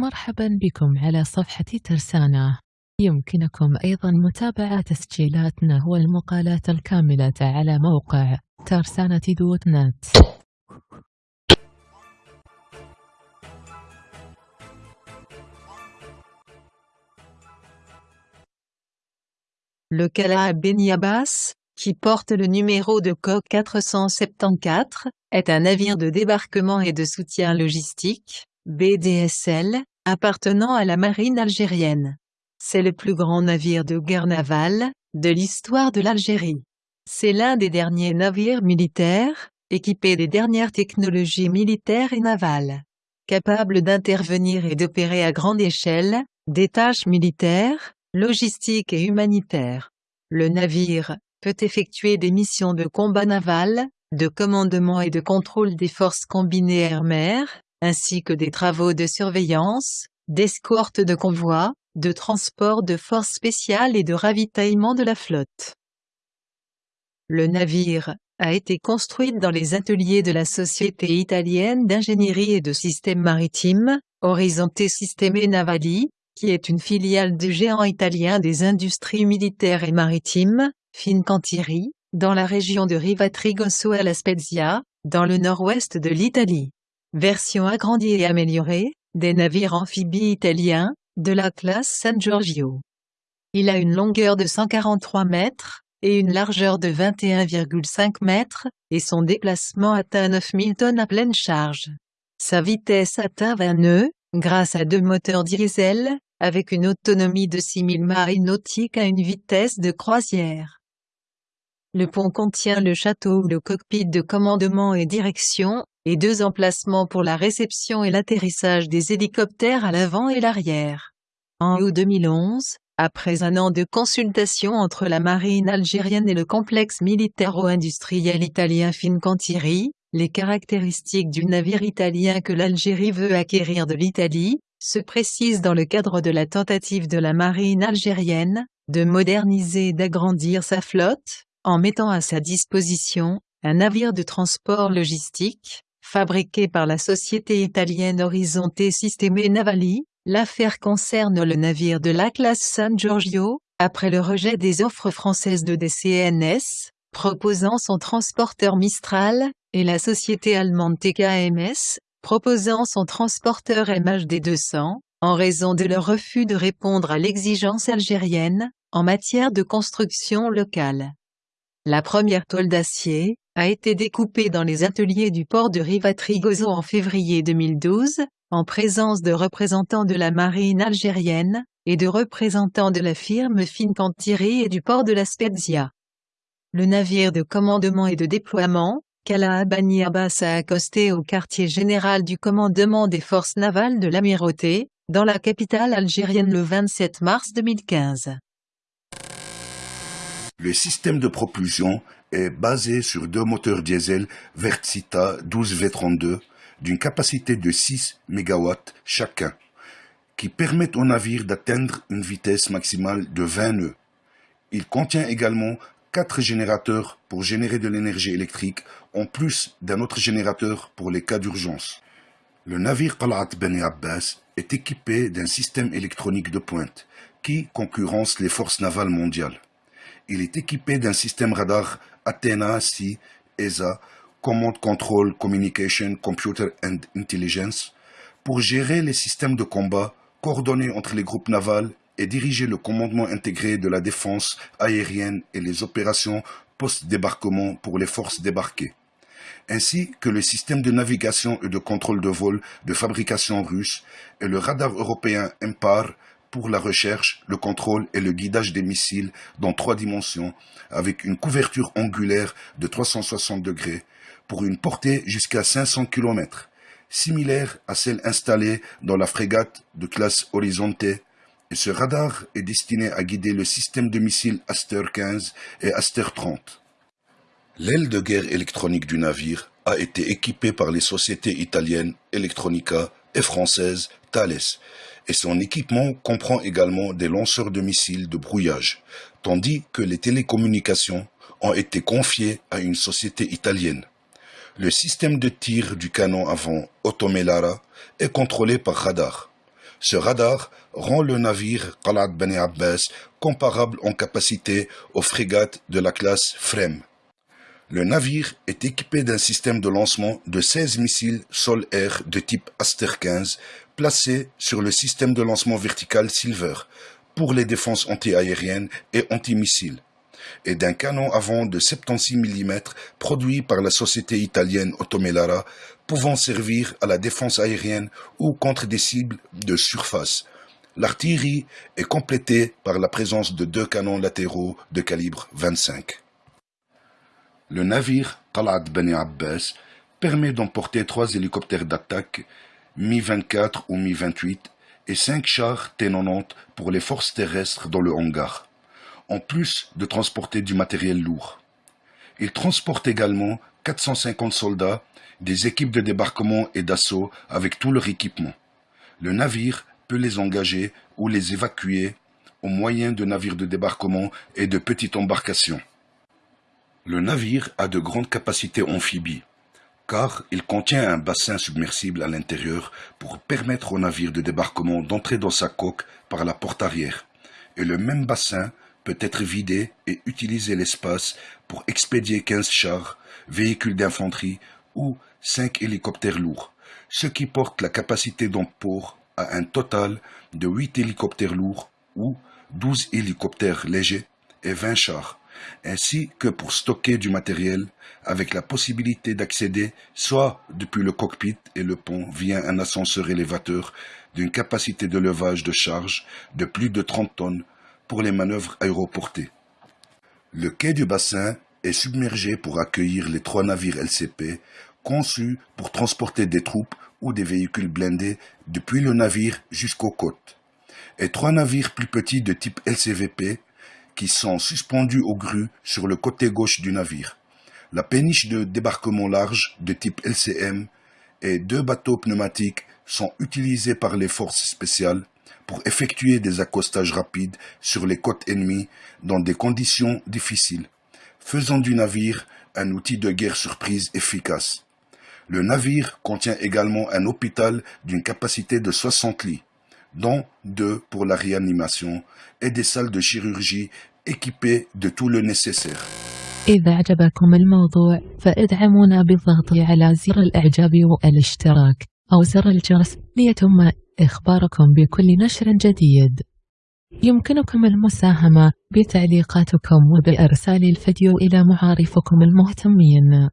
مرحبا بكم على صفحة ترسانة يمكنكم أيضا متابعة تسجيلاتنا والمقالات الكاملة على موقع ترسانة دوت نت Le Kala Benyabas, qui porte le numéro de coque 474, est un navire de débarquement et de soutien logistique, BDSL, appartenant à la marine algérienne. C'est le plus grand navire de guerre navale, de l'histoire de l'Algérie. C'est l'un des derniers navires militaires, équipés des dernières technologies militaires et navales. Capable d'intervenir et d'opérer à grande échelle, des tâches militaires, logistiques et humanitaires. Le navire peut effectuer des missions de combat naval, de commandement et de contrôle des forces combinées air-mer, ainsi que des travaux de surveillance, d'escorte de convois, de transport de forces spéciales et de ravitaillement de la flotte. Le navire a été construit dans les ateliers de la Société italienne d'ingénierie et de systèmes maritimes, Horizonte Sisteme Navali, qui est une filiale du géant italien des industries militaires et maritimes, Fincantieri, dans la région de Rivatrigoso à La Spezia, dans le nord-ouest de l'Italie. Version agrandie et améliorée, des navires amphibies italiens, de la classe San Giorgio. Il a une longueur de 143 mètres, et une largeur de 21,5 mètres, et son déplacement atteint 9000 tonnes à pleine charge. Sa vitesse atteint 20 nœuds, grâce à deux moteurs diesel, avec une autonomie de 6000 miles nautiques à une vitesse de croisière. Le pont contient le château ou le cockpit de commandement et direction, et deux emplacements pour la réception et l'atterrissage des hélicoptères à l'avant et l'arrière. En août 2011, après un an de consultation entre la marine algérienne et le complexe militaro-industriel italien Fincantieri, les caractéristiques du navire italien que l'Algérie veut acquérir de l'Italie, se précisent dans le cadre de la tentative de la marine algérienne, de moderniser et d'agrandir sa flotte, en mettant à sa disposition un navire de transport logistique, fabriqué par la société italienne Horizonte Sisteme Navali. L'affaire concerne le navire de la classe San Giorgio, après le rejet des offres françaises de DCNS, proposant son transporteur Mistral, et la société allemande TKMS, proposant son transporteur MHD 200, en raison de leur refus de répondre à l'exigence algérienne, en matière de construction locale. La première toile d'acier a été découpée dans les ateliers du port de Rivatrigoso en février 2012, en présence de représentants de la marine algérienne, et de représentants de la firme Fincantieri et du port de la Spezia. Le navire de commandement et de déploiement, Kala Bani Abbas a accosté au quartier général du commandement des forces navales de l'Amirauté, dans la capitale algérienne le 27 mars 2015. Le système de propulsion est basé sur deux moteurs diesel Vertsita 12V32 d'une capacité de 6 MW chacun, qui permettent au navire d'atteindre une vitesse maximale de 20 nœuds. Il contient également quatre générateurs pour générer de l'énergie électrique, en plus d'un autre générateur pour les cas d'urgence. Le navire Qalat Beni Abbas est équipé d'un système électronique de pointe qui concurrence les forces navales mondiales. Il est équipé d'un système radar Athena C ESA Command Control Communication Computer and Intelligence pour gérer les systèmes de combat coordonnés entre les groupes navals et diriger le commandement intégré de la défense aérienne et les opérations post-débarquement pour les forces débarquées, ainsi que le système de navigation et de contrôle de vol de fabrication russe et le radar européen MPAR pour la recherche, le contrôle et le guidage des missiles dans trois dimensions, avec une couverture angulaire de 360 degrés, pour une portée jusqu'à 500 km, similaire à celle installée dans la frégate de classe Horizonte, et ce radar est destiné à guider le système de missiles Aster 15 et Aster 30. L'aile de guerre électronique du navire a été équipée par les sociétés italiennes Electronica et françaises Thales, et son équipement comprend également des lanceurs de missiles de brouillage, tandis que les télécommunications ont été confiées à une société italienne. Le système de tir du canon avant Otomelara est contrôlé par radar. Ce radar rend le navire Qalat Bani Abbas comparable en capacité aux frégates de la classe Frem. Le navire est équipé d'un système de lancement de 16 missiles sol-air de type Aster 15 placés sur le système de lancement vertical Silver pour les défenses antiaériennes et antimissiles et d'un canon avant de 76 mm produit par la société italienne Ottomelara pouvant servir à la défense aérienne ou contre des cibles de surface. L'artillerie est complétée par la présence de deux canons latéraux de calibre 25. Le navire Talat Beni Abbas permet d'emporter trois hélicoptères d'attaque Mi-24 ou Mi-28 et cinq chars T-90 pour les forces terrestres dans le hangar, en plus de transporter du matériel lourd. Il transporte également 450 soldats des équipes de débarquement et d'assaut avec tout leur équipement. Le navire peut les engager ou les évacuer au moyen de navires de débarquement et de petites embarcations. Le navire a de grandes capacités amphibies, car il contient un bassin submersible à l'intérieur pour permettre au navire de débarquement d'entrer dans sa coque par la porte arrière, et le même bassin peut être vidé et utiliser l'espace pour expédier 15 chars, véhicules d'infanterie ou 5 hélicoptères lourds, ce qui porte la capacité d'emport à un total de 8 hélicoptères lourds ou 12 hélicoptères légers et 20 chars, ainsi que pour stocker du matériel avec la possibilité d'accéder soit depuis le cockpit et le pont via un ascenseur élévateur d'une capacité de levage de charge de plus de 30 tonnes pour les manœuvres aéroportées. Le quai du bassin est submergé pour accueillir les trois navires LCP conçus pour transporter des troupes ou des véhicules blindés depuis le navire jusqu'aux côtes, et trois navires plus petits de type LCVP qui sont suspendus aux grues sur le côté gauche du navire, la péniche de débarquement large de type LCM et deux bateaux pneumatiques sont utilisés par les forces spéciales pour effectuer des accostages rapides sur les côtes ennemies dans des conditions difficiles, faisant du navire un outil de guerre surprise efficace. Le navire contient également un hôpital d'une capacité de 60 lits, dont deux pour la réanimation et des salles de chirurgie équipées de tout le nécessaire. إذا عجبكم الموضوع فادعمونا بالضغط على زر الإعجاب والاشتراك أو زر الجرس ليتم إخباركم بكل نشر جديد يمكنكم المساهمة بتعليقاتكم وبإرسال الفيديو إلى معارفكم المهتمين